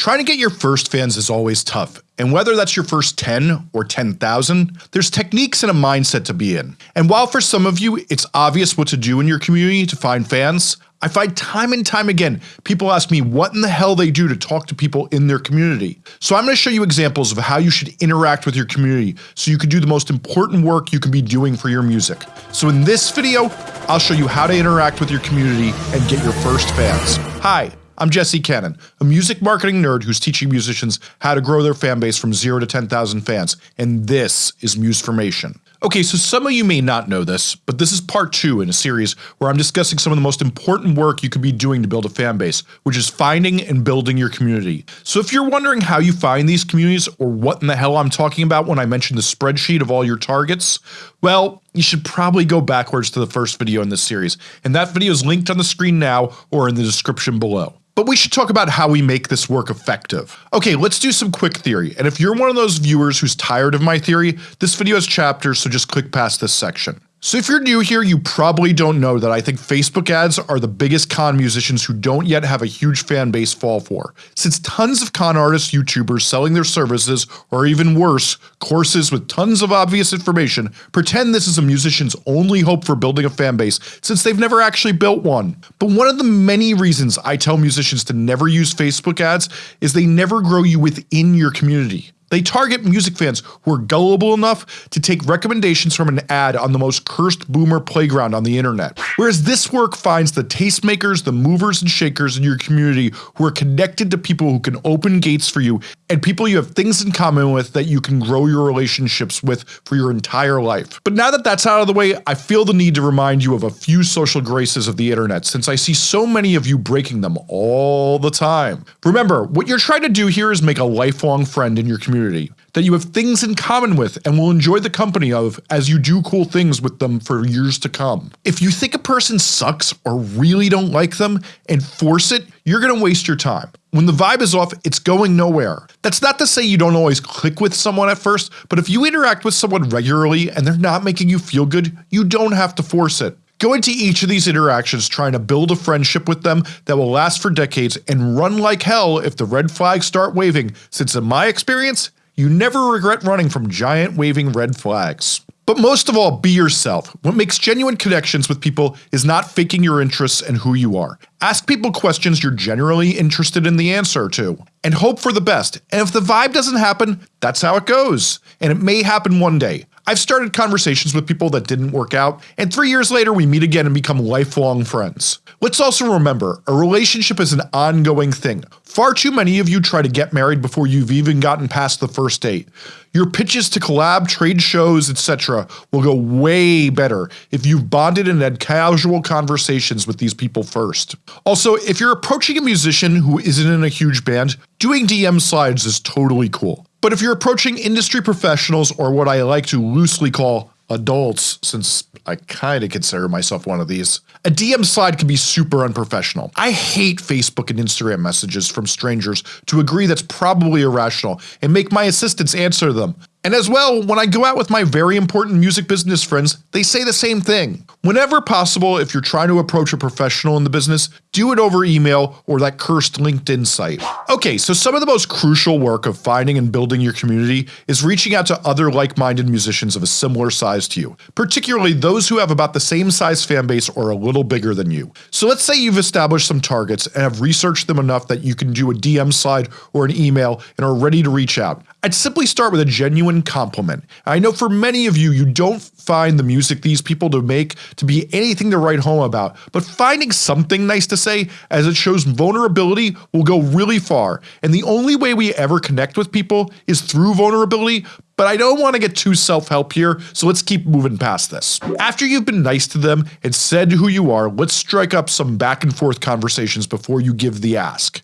Trying to get your first fans is always tough, and whether that's your first 10 or 10,000, there's techniques and a mindset to be in. And while for some of you it's obvious what to do in your community to find fans, I find time and time again people ask me what in the hell they do to talk to people in their community. So I'm going to show you examples of how you should interact with your community so you can do the most important work you can be doing for your music. So in this video, I'll show you how to interact with your community and get your first fans. Hi, I'm Jesse Cannon, a music marketing nerd who's teaching musicians how to grow their fan base from 0 to 10,000 fans, and this is Musformation. Okay, so some of you may not know this, but this is part 2 in a series where I'm discussing some of the most important work you could be doing to build a fan base, which is finding and building your community. So if you're wondering how you find these communities or what in the hell I'm talking about when I mention the spreadsheet of all your targets, well, you should probably go backwards to the first video in this series, and that video is linked on the screen now or in the description below. But we should talk about how we make this work effective. Okay, let's do some quick theory, and if you're one of those viewers who's tired of my theory, this video has chapters so just click past this section. So if you're new here, you probably don't know that I think Facebook ads are the biggest con musicians who don't yet have a huge fan base fall for. Since tons of con artists YouTubers selling their services, or even worse, courses with tons of obvious information, pretend this is a musician's only hope for building a fan base since they've never actually built one. But one of the many reasons I tell musicians to never use Facebook ads is they never grow you within your community. They target music fans who are gullible enough to take recommendations from an ad on the most cursed boomer playground on the internet. Whereas this work finds the tastemakers, the movers and shakers in your community who are connected to people who can open gates for you and people you have things in common with that you can grow your relationships with for your entire life. But now that that's out of the way, I feel the need to remind you of a few social graces of the internet since I see so many of you breaking them all the time. Remember, what you're trying to do here is make a lifelong friend in your community community that you have things in common with and will enjoy the company of as you do cool things with them for years to come. If you think a person sucks or really don't like them and force it, you're gonna waste your time. When the vibe is off, it's going nowhere. That's not to say you don't always click with someone at first, but if you interact with someone regularly and they're not making you feel good, you don't have to force it. Go into each of these interactions trying to build a friendship with them that will last for decades and run like hell if the red flags start waving since in my experience, you never regret running from giant waving red flags. But most of all, be yourself. What makes genuine connections with people is not faking your interests and who you are. Ask people questions you're generally interested in the answer to, and hope for the best, and if the vibe doesn't happen, that's how it goes, and it may happen one day. I've started conversations with people that didn't work out, and three years later we meet again and become lifelong friends. Let's also remember, a relationship is an ongoing thing. Far too many of you try to get married before you've even gotten past the first date. Your pitches to collab, trade shows, etc. will go way better if you've bonded and had casual conversations with these people first. Also, if you're approaching a musician who isn't in a huge band, doing DM slides is totally cool. But if you're approaching industry professionals or what I like to loosely call adults, since I kinda consider myself one of these, a DM slide can be super unprofessional. I hate Facebook and Instagram messages from strangers to agree that's probably irrational and make my assistants answer them. And as well, when I go out with my very important music business friends, they say the same thing. Whenever possible, if you're trying to approach a professional in the business, do it over email or that cursed LinkedIn site. Okay, so some of the most crucial work of finding and building your community is reaching out to other like-minded musicians of a similar size to you, particularly those who have about the same size fan base or a little bigger than you. So let's say you've established some targets and have researched them enough that you can do a DM slide or an email and are ready to reach out. I'd simply start with a genuine compliment. I know for many of you, you don't find the music these people to make to be anything to write home about, but finding something nice to say as it shows vulnerability will go really far, and the only way we ever connect with people is through vulnerability, but I don't want to get too self-help here, so let's keep moving past this. After you've been nice to them and said who you are, let's strike up some back and forth conversations before you give the ask.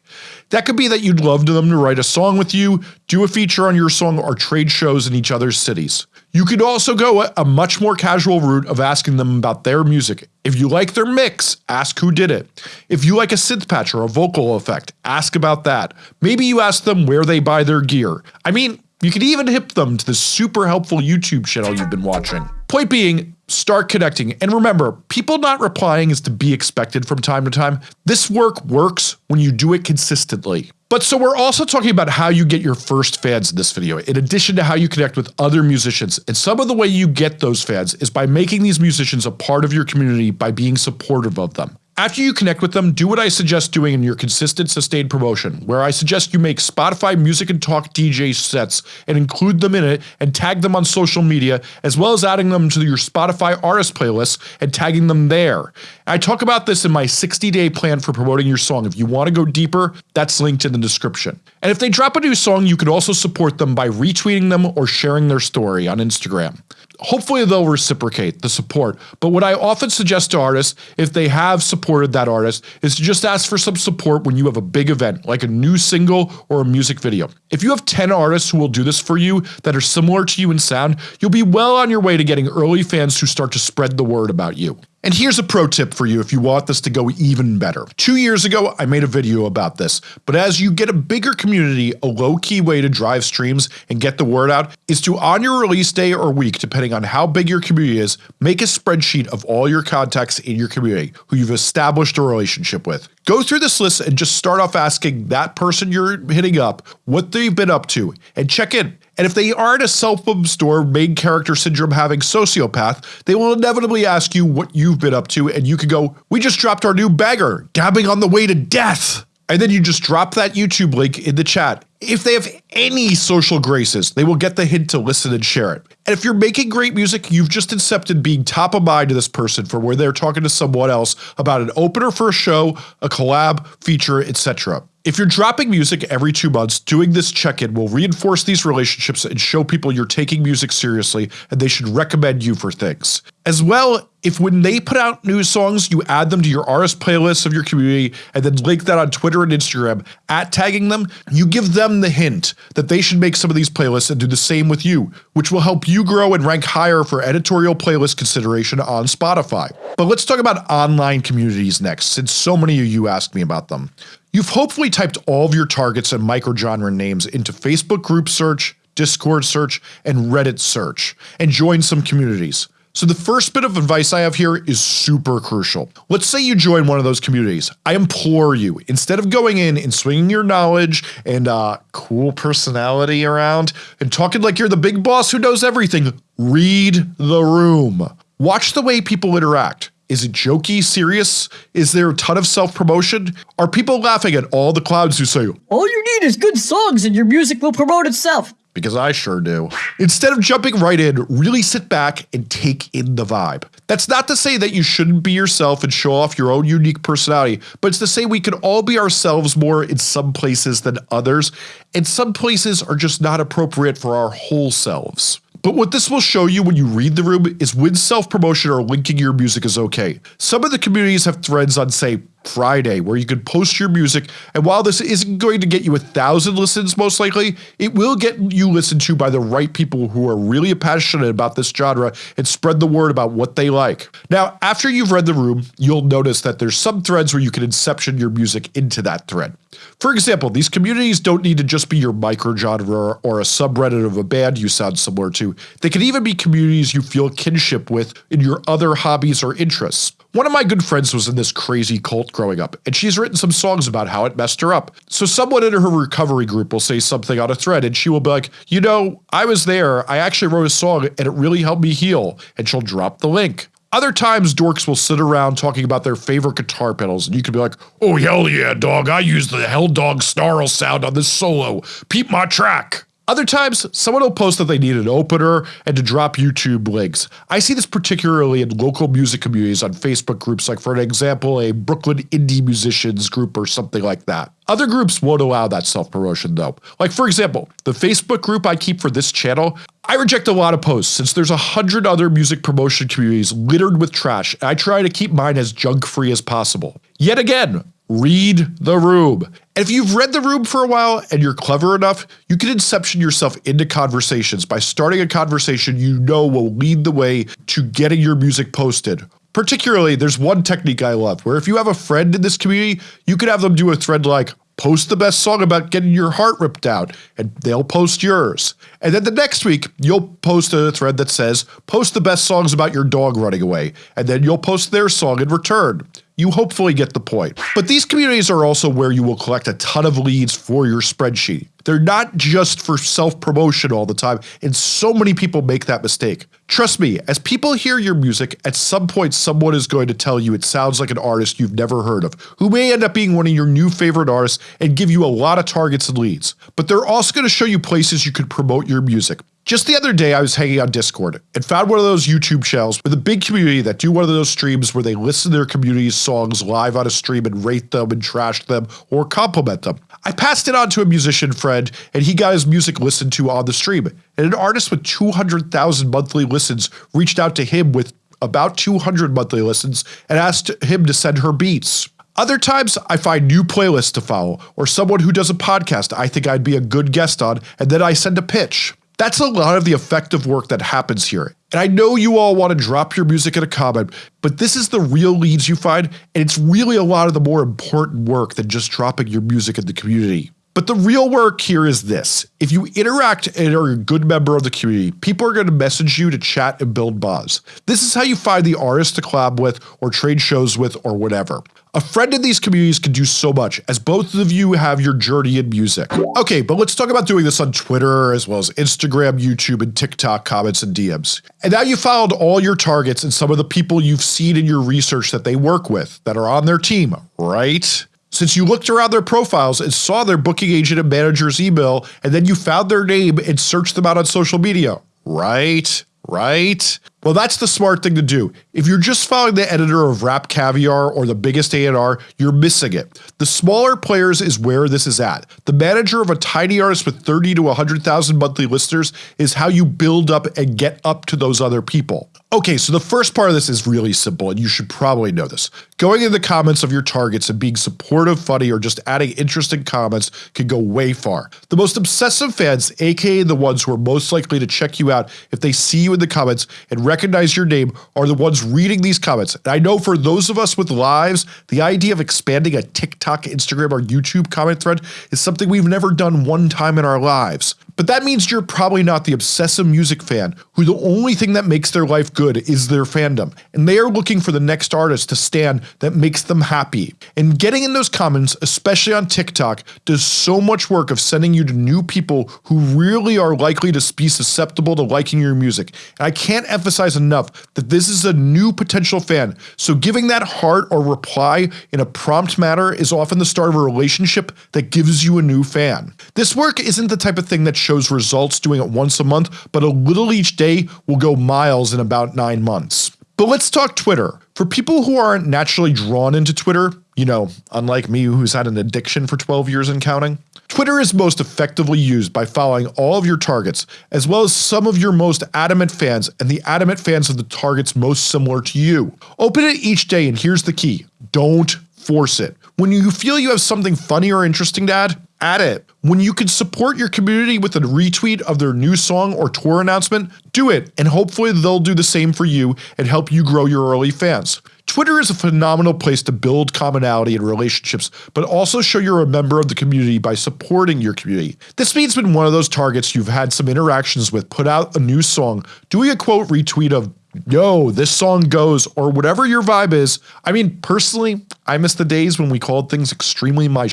That could be that you'd love them to write a song with you, do a feature on your song, or trade shows in each other's cities. You could also go a, much more casual route of asking them about their music. If you like their mix, ask who did it. If you like a synth patch or a vocal effect, ask about that. Maybe you ask them where they buy their gear. I mean, you could even hip them to the super helpful YouTube channel you've been watching. Point being, start connecting. And remember, people not replying is to be expected from time to time. This work works when you do it consistently. But so we're also talking about how you get your first fans in this video, in addition to how you connect with other musicians, and some of the way you get those fans is by making these musicians a part of your community by being supportive of them. After you connect with them, do what I suggest doing in your consistent sustained promotion, where I suggest you make Spotify Music and Talk DJ sets and include them in it and tag them on social media as well as adding them to your Spotify artist playlist and tagging them there. I talk about this in my 60 day plan for promoting your song. If you want to go deeper, that's linked in the description. And if they drop a new song, you can also support them by retweeting them or sharing their story on Instagram. Hopefully they'll reciprocate the support, but what I often suggest to artists if they have supported that artist is to just ask for some support when you have a big event like a new single or a music video. If you have 10 artists who will do this for you that are similar to you in sound, you'll be well on your way to getting early fans who start to spread the word about you. And here's a pro tip for you if you want this to go even better. Two years ago I made a video about this, but as you get a bigger community, a low key way to drive streams and get the word out is to on your release day or week depending on how big your community is, make a spreadsheet of all your contacts in your community who you've established a relationship with. Go through this list and just start off asking that person you're hitting up what they've been up to and check in. And if they aren't a self-obsessed or main character syndrome having sociopath, they will inevitably ask you what you've been up to and you can go, we just dropped our new bagger, dabbing on the way to death. And then you just drop that YouTube link in the chat. If they have any social graces, they will get the hint to listen and share it. And if you're making great music, you've just accepted being top of mind to this person for where they're talking to someone else about an opener for a show, a collab, feature, etc. If you're dropping music every two months, doing this check-in will reinforce these relationships and show people you're taking music seriously and they should recommend you for things. As well, if when they put out new songs, you add them to your artist playlists of your community and then link that on Twitter and Instagram, at tagging them, you give them the hint that they should make some of these playlists and do the same with you, which will help you grow and rank higher for editorial playlist consideration on Spotify. But let's talk about online communities next, since so many of you asked me about them. You've hopefully typed all of your targets and microgenre names into Facebook group search, Discord search, and Reddit search, and joined some communities. So the first bit of advice I have here is super crucial. Let's say you join one of those communities. I implore you, instead of going in and swinging your knowledge and uh, cool personality around and talking like you're the big boss who knows everything, read the room. Watch the way people interact. Is it jokey, serious? Is there a ton of self-promotion? Are people laughing at all the clowns who say, All you need is good songs and your music will promote itself? Because I sure do. Instead of jumping right in, really sit back and take in the vibe. That's not to say that you shouldn't be yourself and show off your own unique personality, but it's to say we can all be ourselves more in some places than others, and some places are just not appropriate for our whole selves. But what this will show you when you read the room is when self-promotion or linking your music is okay. Some of the communities have threads on say Friday where you can post your music and while this isn't going to get you a thousand listens most likely, it will get you listened to by the right people who are really passionate about this genre and spread the word about what they like. Now after you've read the room, you'll notice that there's some threads where you can inception your music into that thread. For example, these communities don't need to just be your microgenre or a subreddit of a band you sound similar to, they can even be communities you feel kinship with in your other hobbies or interests. One of my good friends was in this crazy cult growing up, and she's written some songs about how it messed her up. So someone in her recovery group will say something on a thread and she will be like, you know, I was there, I actually wrote a song and it really helped me heal, and she'll drop the link. Other times dorks will sit around talking about their favorite guitar pedals and you could be like, oh hell yeah dog, I use the Hell Dog snarl sound on this solo, peep my track. Other times, someone will post that they need an opener and to drop YouTube links. I see this particularly in local music communities on Facebook groups like for an example a Brooklyn indie musicians group or something like that. Other groups won't allow that self-promotion though. Like for example, the Facebook group I keep for this channel, I reject a lot of posts since there's a hundred other music promotion communities littered with trash and I try to keep mine as junk free as possible. Yet again, Read the room. And if you've read the room for a while and you're clever enough, you can inception yourself into conversations by starting a conversation you know will lead the way to getting your music posted. Particularly, there's one technique I love where if you have a friend in this community, you could have them do a thread like, post the best song about getting your heart ripped out, and they'll post yours. And then the next week, you'll post a thread that says, post the best songs about your dog running away, and then you'll post their song in return. You hopefully get the point. But these communities are also where you will collect a ton of leads for your spreadsheet. They're not just for self-promotion all the time, and so many people make that mistake. Trust me, as people hear your music, at some point someone is going to tell you it sounds like an artist you've never heard of, who may end up being one of your new favorite artists and give you a lot of targets and leads. But they're also going to show you places you could promote your music. Just the other day I was hanging on Discord and found one of those YouTube channels with a big community that do one of those streams where they listen to their community's songs live on a stream and rate them and trash them or compliment them. I passed it on to a musician friend and he got his music listened to on the stream and an artist with 200,000 monthly listens reached out to him with about 200 monthly listens and asked him to send her beats. Other times I find new playlists to follow or someone who does a podcast I think I'd be a good guest on and then I send a pitch. That's a lot of the effective work that happens here. And I know you all want to drop your music in a comment, but this is the real leads you find, and it's really a lot of the more important work than just dropping your music in the community. But the real work here is this. If you interact and are a good member of the community, people are going to message you to chat and build buzz. This is how you find the artists to collab with or trade shows with or whatever. A friend in these communities can do so much, as both of you have your journey in music. Okay, but let's talk about doing this on Twitter as well as Instagram, YouTube, and TikTok comments and DMs. And now you've found all your targets and some of the people you've seen in your research that they work with that are on their team, right? Since you looked around their profiles and saw their booking agent and manager's email and then you found their name and searched them out on social media, right? Right? Well that's the smart thing to do. If you're just following the editor of Rap Caviar or the biggest A&R, you're missing it. The smaller players is where this is at. The manager of a tiny artist with 30 to 100,000 monthly listeners is how you build up and get up to those other people. Okay, so the first part of this is really simple and you should probably know this. Going in the comments of your targets and being supportive, funny, or just adding interesting comments can go way far. The most obsessive fans, aka the ones who are most likely to check you out if they see you in the comments and recognize your name are the ones reading these comments. And I know for those of us with lives, the idea of expanding a TikTok, Instagram, or YouTube comment thread is something we've never done one time in our lives. But that means you're probably not the obsessive music fan who the only thing that makes their life good is their fandom, and they are looking for the next artist to stand that makes them happy. And getting in those comments, especially on TikTok, does so much work of sending you to new people who really are likely to be susceptible to liking your music. And I can't emphasize enough that this is a new potential fan, so giving that heart or reply in a prompt manner is often the start of a relationship that gives you a new fan. This work isn't the type of thing that shows results doing it once a month, but a little each day will go miles in about 9 months. But let's talk Twitter. For people who aren't naturally drawn into Twitter, you know, unlike me who's had an addiction for 12 years and counting, Twitter is most effectively used by following all of your targets, as well as some of your most adamant fans and the adamant fans of the targets most similar to you. Open it each day and here's the key, don't force it. When you feel you have something funny or interesting to add, add it. When you can support your community with a retweet of their new song or tour announcement, do it and hopefully they'll do the same for you and help you grow your early fans. Twitter is a phenomenal place to build commonality and relationships, but also show you're a member of the community by supporting your community. This means when one of those targets you've had some interactions with put out a new song, doing a quote retweet of yo, this song goes, or whatever your vibe is. I mean, personally, I miss the days when we called things extremely my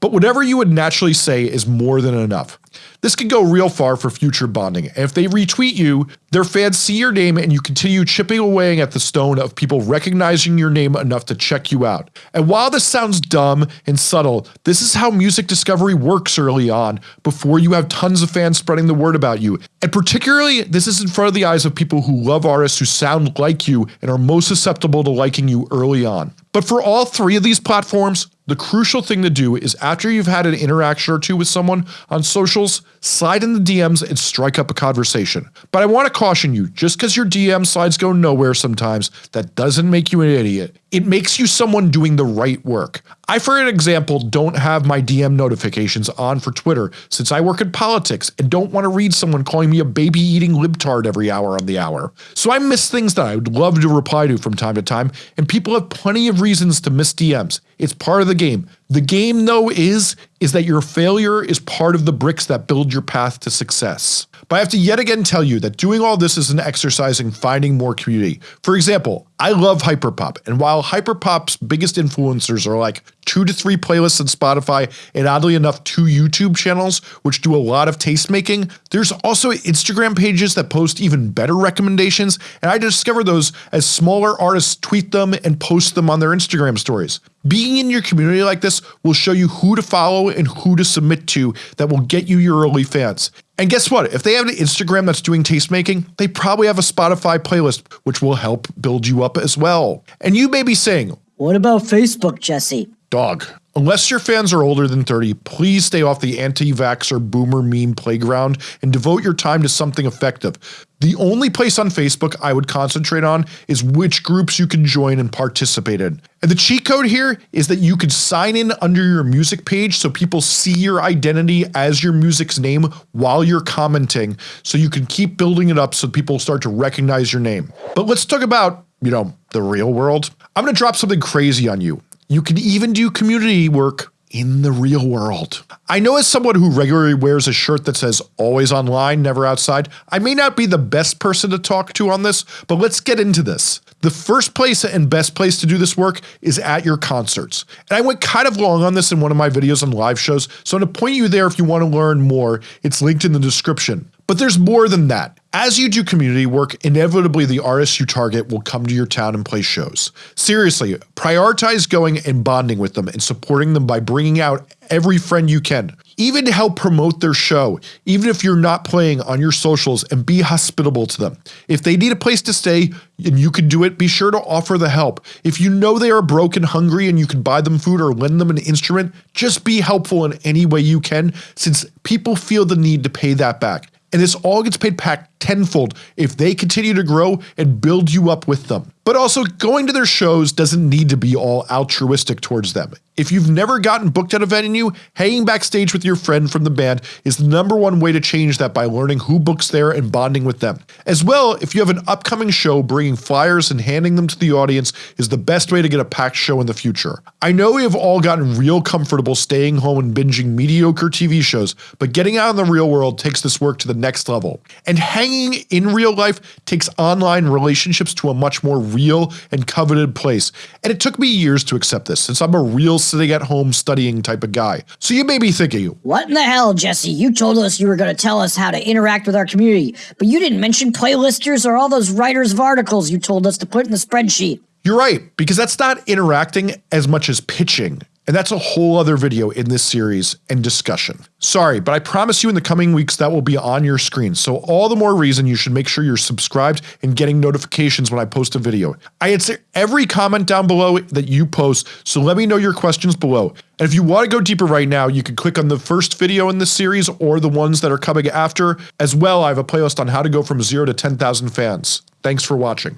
but whatever you would naturally say is more than enough. This can go real far for future bonding, and if they retweet you, their fans see your name and you continue chipping away at the stone of people recognizing your name enough to check you out. And while this sounds dumb and subtle, this is how music discovery works early on, before you have tons of fans spreading the word about you. And particularly, this is in front of the eyes of people who love artists who sound like you and are most susceptible to liking you early on. But for all three of these platforms, the crucial thing to do is after you've had an interaction or two with someone on socials, slide in the DMs and strike up a conversation. But I want to caution you, just because your DM slides go nowhere sometimes, that doesn't make you an idiot. It makes you someone doing the right work. I for an example don't have my DM notifications on for Twitter since I work in politics and don't want to read someone calling me a baby eating libtard every hour on the hour. So I miss things that I would love to reply to from time to time and people have plenty of reasons to miss DMs. It's part of the game. The game though is, is that your failure is part of the bricks that build your path to success. But I have to yet again tell you that doing all this is an exercise in finding more community. For example, I love Hyperpop, and while Hyperpop's biggest influencers are like two to three playlists on Spotify and oddly enough two YouTube channels which do a lot of tastemaking, there's also Instagram pages that post even better recommendations and I discover those as smaller artists tweet them and post them on their Instagram stories. Being in your community like this will show you who to follow and who to submit to that will get you your early fans. And guess what? If they have an Instagram that's doing tastemaking, they probably have a Spotify playlist, which will help build you up as well. And you may be saying, What about Facebook, Jesse? Dog, unless your fans are older than 30, please stay off the anti-vaxxer boomer meme playground and devote your time to something effective. The only place on Facebook I would concentrate on is which groups you can join and participate in. And the cheat code here is that you could sign in under your music page so people see your identity as your music's name while you're commenting so you can keep building it up so people start to recognize your name. But let's talk about, you know, the real world. I'm gonna drop something crazy on you. You can even do community work in the real world. I know as someone who regularly wears a shirt that says always online, never outside, I may not be the best person to talk to on this, but let's get into this. The first place and best place to do this work is at your concerts. And I went kind of long on this in one of my videos on live shows, so I'm going to point you there if you want to learn more. It's linked in the description. But there's more than that. As you do community work, inevitably the artists you target will come to your town and play shows. Seriously, prioritize going and bonding with them and supporting them by bringing out every friend you can. Even to help promote their show, even if you're not playing on your socials and be hospitable to them. If they need a place to stay and you can do it, be sure to offer the help. If you know they are broke and hungry and you can buy them food or lend them an instrument, just be helpful in any way you can since people feel the need to pay that back. And this all gets paid back tenfold if they continue to grow and build you up with them. But also, going to their shows doesn't need to be all altruistic towards them. If you've never gotten booked at a venue, hanging backstage with your friend from the band is the number one way to change that by learning who books there and bonding with them. As well, if you have an upcoming show, bringing flyers and handing them to the audience is the best way to get a packed show in the future. I know we have all gotten real comfortable staying home and binging mediocre TV shows, but getting out in the real world takes this work to the next level. And hanging in real life takes online relationships to a much more real and coveted place. And it took me years to accept this since I'm a real sitting at home studying type of guy. So you may be thinking, What in the hell, Jesse? You told us you were going to tell us how to interact with our community, but you didn't mention playlisters or all those writers of articles you told us to put in the spreadsheet. You're right, because that's not interacting as much as pitching. And that's a whole other video in this series and discussion. Sorry, but I promise you in the coming weeks that will be on your screen, so all the more reason you should make sure you're subscribed and getting notifications when I post a video. I answer every comment down below that you post, so let me know your questions below. And if you want to go deeper right now, you can click on the first video in this series or the ones that are coming after. As well, I have a playlist on how to go from 0 to 10,000 fans. Thanks for watching.